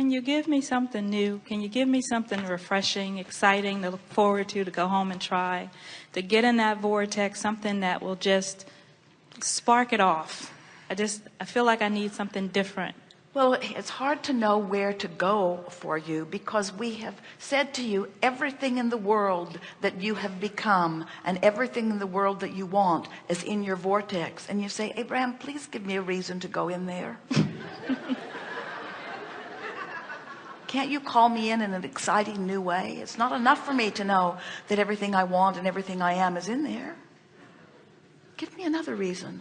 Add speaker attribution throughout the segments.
Speaker 1: can you give me something new? Can you give me something refreshing, exciting to look forward to, to go home and try, to get in that vortex, something that will just spark it off. I just, I feel like I need something different.
Speaker 2: Well, it's hard to know where to go for you because we have said to you everything in the world that you have become and everything in the world that you want is in your vortex. And you say, Abraham, please give me a reason to go in there. Can't you call me in in an exciting new way? It's not enough for me to know that everything I want and everything I am is in there. Give me another reason.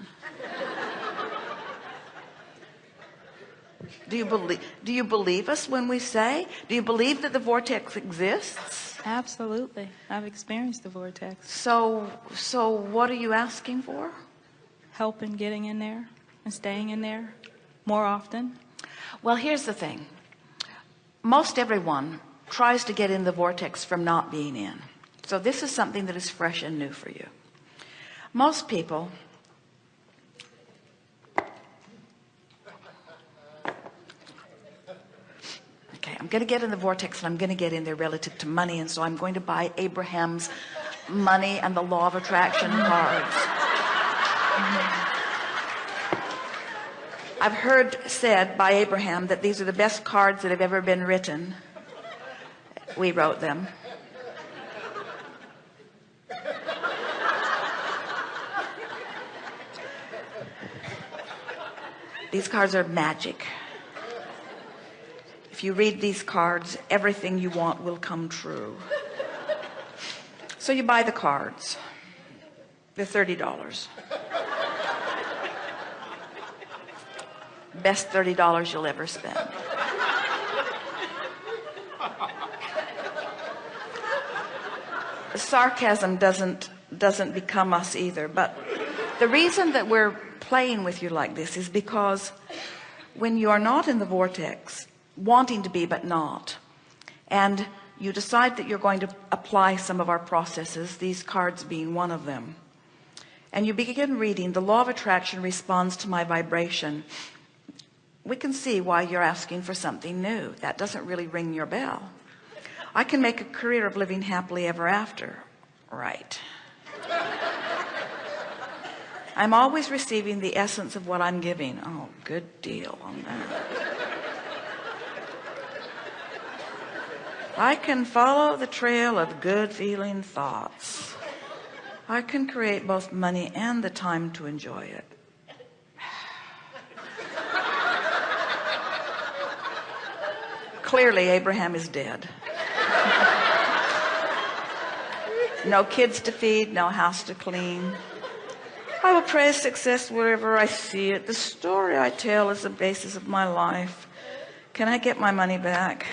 Speaker 2: Do you believe, do you believe us when we say, do you believe that the vortex exists?
Speaker 1: Absolutely. I've experienced the vortex.
Speaker 2: So, so what are you asking for?
Speaker 1: Help in getting in there and staying in there more often.
Speaker 2: Well, here's the thing. Most everyone tries to get in the vortex from not being in. So this is something that is fresh and new for you. Most people okay I'm gonna get in the vortex and I'm gonna get in there relative to money and so I'm going to buy Abraham's money and the law of attraction cards I've heard said by Abraham that these are the best cards that have ever been written. We wrote them. These cards are magic. If you read these cards everything you want will come true. So you buy the cards. They're $30 best $30 you'll ever spend. Sarcasm doesn't doesn't become us either but the reason that we're playing with you like this is because when you are not in the vortex wanting to be but not and you decide that you're going to apply some of our processes these cards being one of them and you begin reading the law of attraction responds to my vibration we can see why you're asking for something new. That doesn't really ring your bell. I can make a career of living happily ever after. Right. I'm always receiving the essence of what I'm giving. Oh good deal on that. I can follow the trail of good feeling thoughts. I can create both money and the time to enjoy it. Clearly Abraham is dead. no kids to feed, no house to clean. I will praise success wherever I see it. The story I tell is the basis of my life. Can I get my money back?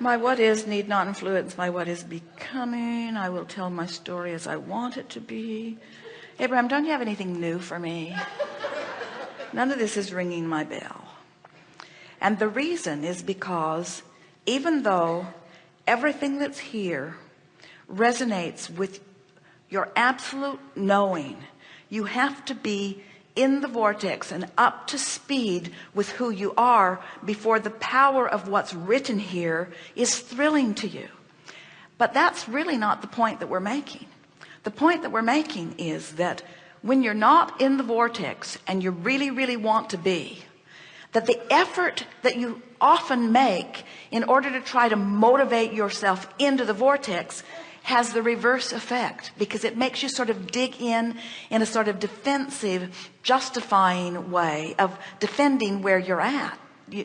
Speaker 2: My what is need not influence my what is becoming. I will tell my story as I want it to be. Abraham, don't you have anything new for me? None of this is ringing my bell. And the reason is because even though everything that's here resonates with your absolute knowing, you have to be in the vortex and up to speed with who you are before the power of what's written here is thrilling to you but that's really not the point that we're making the point that we're making is that when you're not in the vortex and you really really want to be that the effort that you often make in order to try to motivate yourself into the vortex has the reverse effect because it makes you sort of dig in in a sort of defensive justifying way of defending where you're at.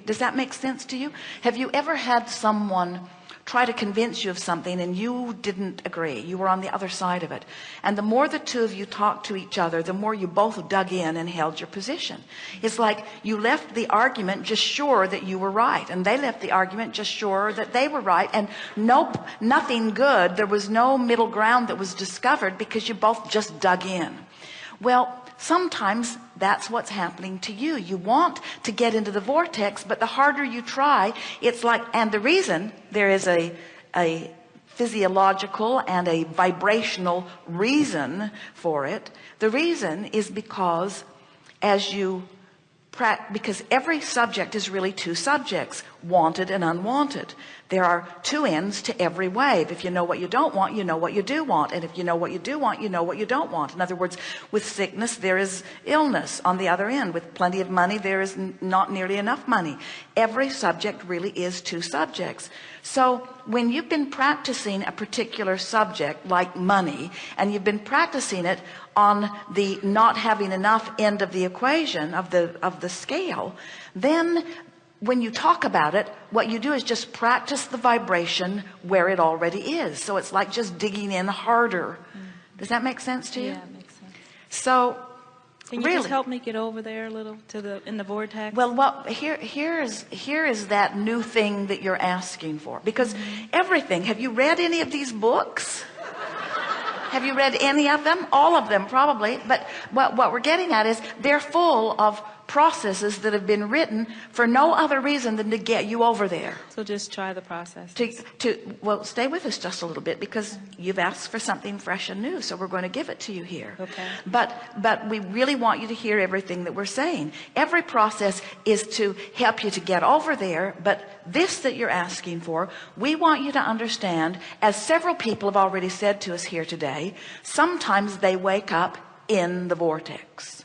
Speaker 2: Does that make sense to you? Have you ever had someone try to convince you of something and you didn't agree. You were on the other side of it. And the more the two of you talked to each other the more you both dug in and held your position. It's like you left the argument just sure that you were right. And they left the argument just sure that they were right. And nope nothing good. There was no middle ground that was discovered because you both just dug in. Well sometimes that's what's happening to you. You want to get into the vortex but the harder you try it's like and the reason there is a a physiological and a vibrational reason for it the reason is because as you because every subject is really two subjects wanted and unwanted. There are two ends to every wave. If you know what you don't want you know what you do want. And if you know what you do want you know what you don't want. In other words with sickness there is illness on the other end. With plenty of money there is not nearly enough money. Every subject really is two subjects. So when you've been practicing a particular subject like money and you've been practicing it on the not having enough end of the equation of the of the scale then when you talk about it what you do is just practice the vibration where it already is. So it's like just digging in harder. Mm-hmm. Does that make sense to you?
Speaker 1: Yeah, it makes sense.
Speaker 2: so
Speaker 1: Can you
Speaker 2: really.
Speaker 1: just help me get over there a little to the in the vortex?
Speaker 2: well what here here is here is that new thing that you're asking for. Because mm-hmm. everything have you read any of these books? Have you read any of them? All of them probably. But what, what we're getting at is they're full of processes that have been written for no other reason than to get you over there
Speaker 1: so just try the process.
Speaker 2: to, to well stay with us just a little bit because you've asked for something fresh and new so we're going to give it to you here
Speaker 1: Okay.
Speaker 2: but but we really want you to hear everything that we're saying every process is to help you to get over there but this that you're asking for we want you to understand as several people have already said to us here today sometimes they wake up in the vortex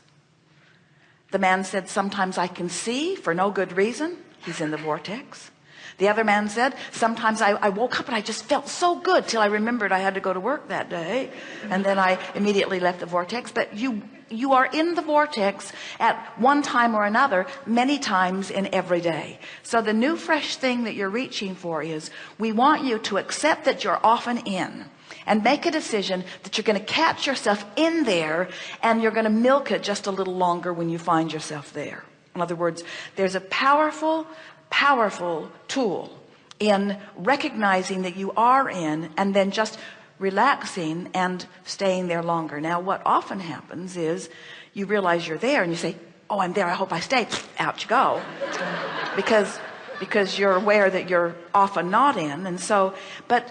Speaker 2: the man said sometimes I can see for no good reason. He's in the vortex. The other man said sometimes I, I, woke up and I just felt so good till I remembered I had to go to work that day and then I immediately left the vortex. But you you are in the vortex at one time or another many times in every day. So the new fresh thing that you're reaching for is we want you to accept that you're often in and make a decision that you're going to catch yourself in there and you're going to milk it just a little longer when you find yourself there. In other words there's a powerful powerful tool in recognizing that you are in and then just relaxing and staying there longer. Now what often happens is you realize you're there and you say oh I'm there. I hope I stay. Out you go. Because because you're aware that you're often not in. And so but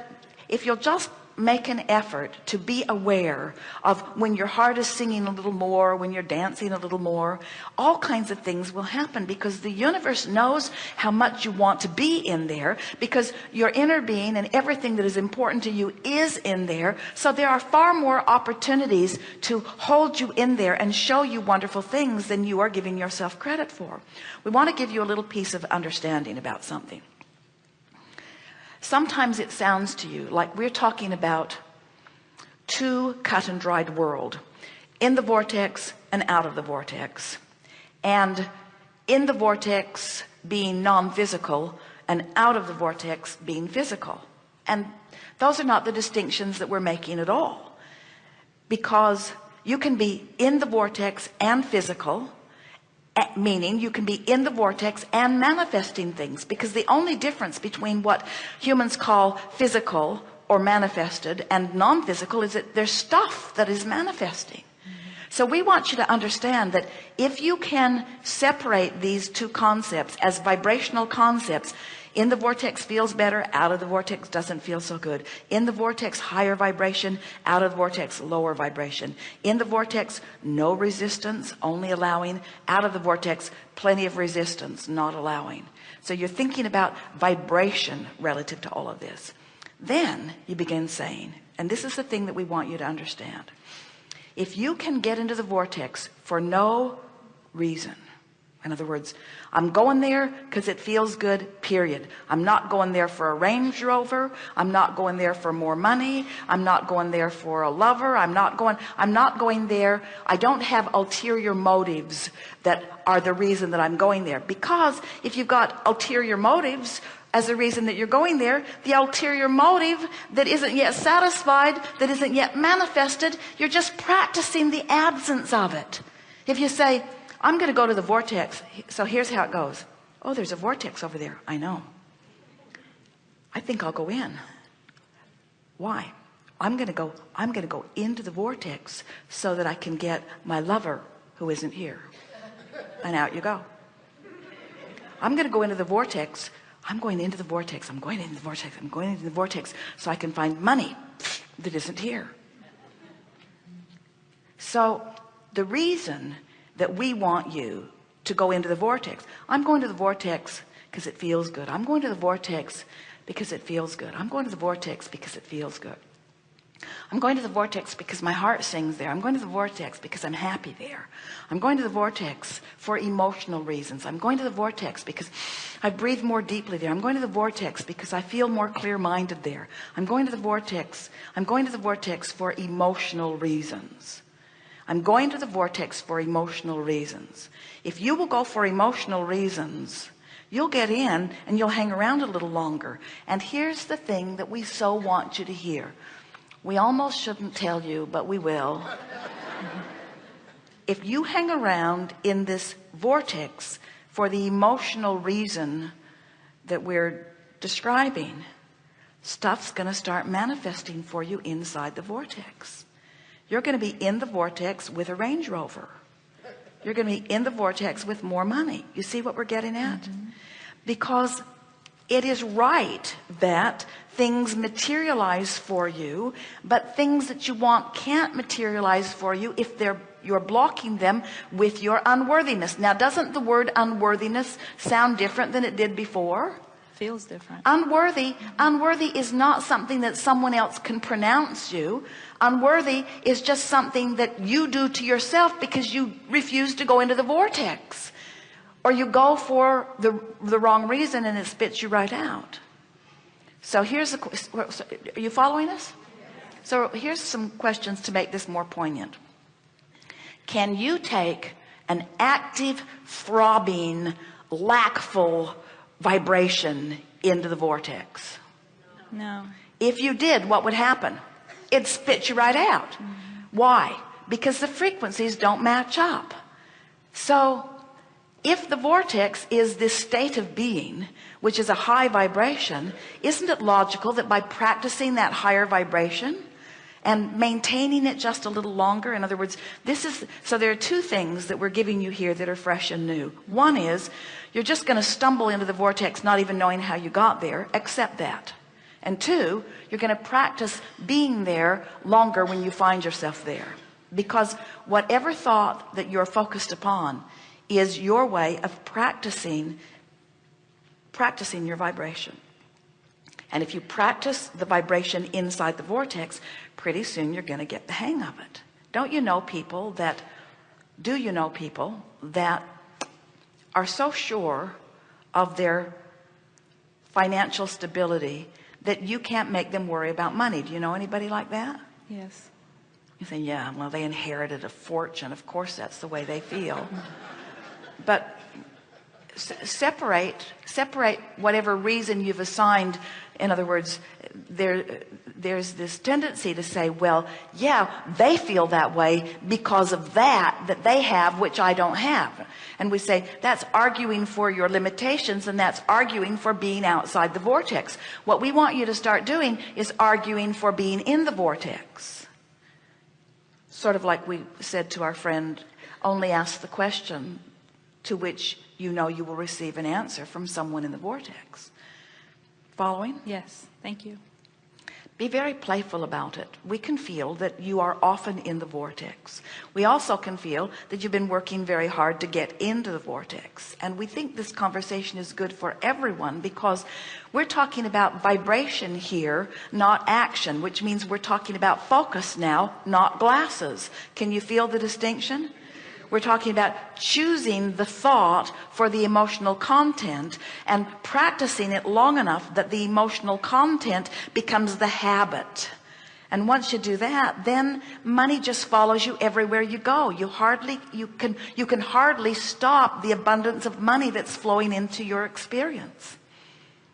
Speaker 2: if you'll just make an effort to be aware of when your heart is singing a little more when you're dancing a little more all kinds of things will happen because the universe knows how much you want to be in there because your inner being and everything that is important to you is in there. So there are far more opportunities to hold you in there and show you wonderful things than you are giving yourself credit for. We want to give you a little piece of understanding about something sometimes it sounds to you like we're talking about two cut and dried world. In the vortex and out of the vortex. And in the vortex being non-physical and out of the vortex being physical. And those are not the distinctions that we're making at all. Because you can be in the vortex and physical Eh, meaning you can be in the vortex and manifesting things because the only difference between what humans call physical or manifested and non-physical is that there's stuff that is manifesting so we want you to understand that if you can separate these two concepts as vibrational concepts in the vortex feels better out of the vortex doesn't feel so good. In the vortex higher vibration out of the vortex lower vibration. In the vortex no resistance only allowing. Out of the vortex plenty of resistance not allowing. So you're thinking about vibration relative to all of this. Then you begin saying and this is the thing that we want you to understand if you can get into the vortex for no reason. In other words I'm going there because it feels good period. I'm not going there for a Range Rover. I'm not going there for more money. I'm not going there for a lover. I'm not going I'm not going there. I don't have ulterior motives that are the reason that I'm going there. Because if you've got ulterior motives as the reason that you're going there the ulterior motive that isn't yet satisfied that isn't yet manifested you're just practicing the absence of it. If you say I'm going to go to the vortex so here's how it goes. Oh there's a vortex over there. I know. I think I'll go in. Why? I'm going to go I'm going to go into the vortex so that I can get my lover who isn't here. And out you go. I'm going to go into the vortex I'm going into the vortex. I'm going into the vortex. I'm going into the vortex so I can find money that isn't here. So the reason that we want you to go into the vortex I'm going to the vortex because it feels good. I'm going to the vortex because it feels good. I'm going to the vortex because it feels good I'm going to the vortex because my heart sings there. I'm going to the vortex because I'm happy there. I'm going to the vortex for emotional reasons. I'm going to the vortex because I breathe more deeply there. I'm going to the vortex because I feel more clear-minded there. I'm going to the vortex. I'm going to the vortex for emotional reasons. I'm going to the vortex for emotional reasons. If you will go for emotional reasons you'll get in and you'll hang around a little longer. And here's the thing that we so want you to hear we almost shouldn't tell you but we will. If you hang around in this vortex for the emotional reason that we're describing stuff's going to start manifesting for you inside the vortex. You're going to be in the vortex with a Range Rover. You're going to be in the vortex with more money. You see what we're getting at? Mm -hmm. because it is right that things materialize for you but things that you want can't materialize for you if they're you're blocking them with your unworthiness. Now doesn't the word unworthiness sound different than it did before?
Speaker 1: Feels different.
Speaker 2: Unworthy unworthy is not something that someone else can pronounce you. Unworthy is just something that you do to yourself because you refuse to go into the vortex or you go for the the wrong reason and it spits you right out. So here's the are you following us? So here's some questions to make this more poignant. Can you take an active throbbing lackful vibration into the vortex?
Speaker 1: No.
Speaker 2: If you did what would happen? It spits you right out. Mm -hmm. why? Because the frequencies don't match up. So if the vortex is this state of being which is a high vibration isn't it logical that by practicing that higher vibration and maintaining it just a little longer in other words this is so there are two things that we're giving you here that are fresh and new. One is you're just going to stumble into the vortex not even knowing how you got there accept that. And two you're going to practice being there longer when you find yourself there. Because whatever thought that you're focused upon is your way of practicing practicing your vibration. And if you practice the vibration inside the vortex pretty soon you're going to get the hang of it. Don't you know people that do you know people that are so sure of their financial stability that you can't make them worry about money? Do you know anybody like that?
Speaker 1: Yes.
Speaker 2: You say yeah well they inherited a fortune. Of course that's the way they feel but separate separate whatever reason you've assigned. In other words there there's this tendency to say well yeah they feel that way because of that that they have which I don't have. And we say that's arguing for your limitations and that's arguing for being outside the vortex. What we want you to start doing is arguing for being in the vortex. Sort of like we said to our friend only ask the question to which you know you will receive an answer from someone in the vortex. Following?
Speaker 1: Yes thank you.
Speaker 2: Be very playful about it. We can feel that you are often in the vortex. We also can feel that you've been working very hard to get into the vortex. And we think this conversation is good for everyone because we're talking about vibration here not action which means we're talking about focus now not glasses. Can you feel the distinction we're talking about choosing the thought for the emotional content and practicing it long enough that the emotional content becomes the habit. And once you do that then money just follows you everywhere you go. You hardly you can you can hardly stop the abundance of money that's flowing into your experience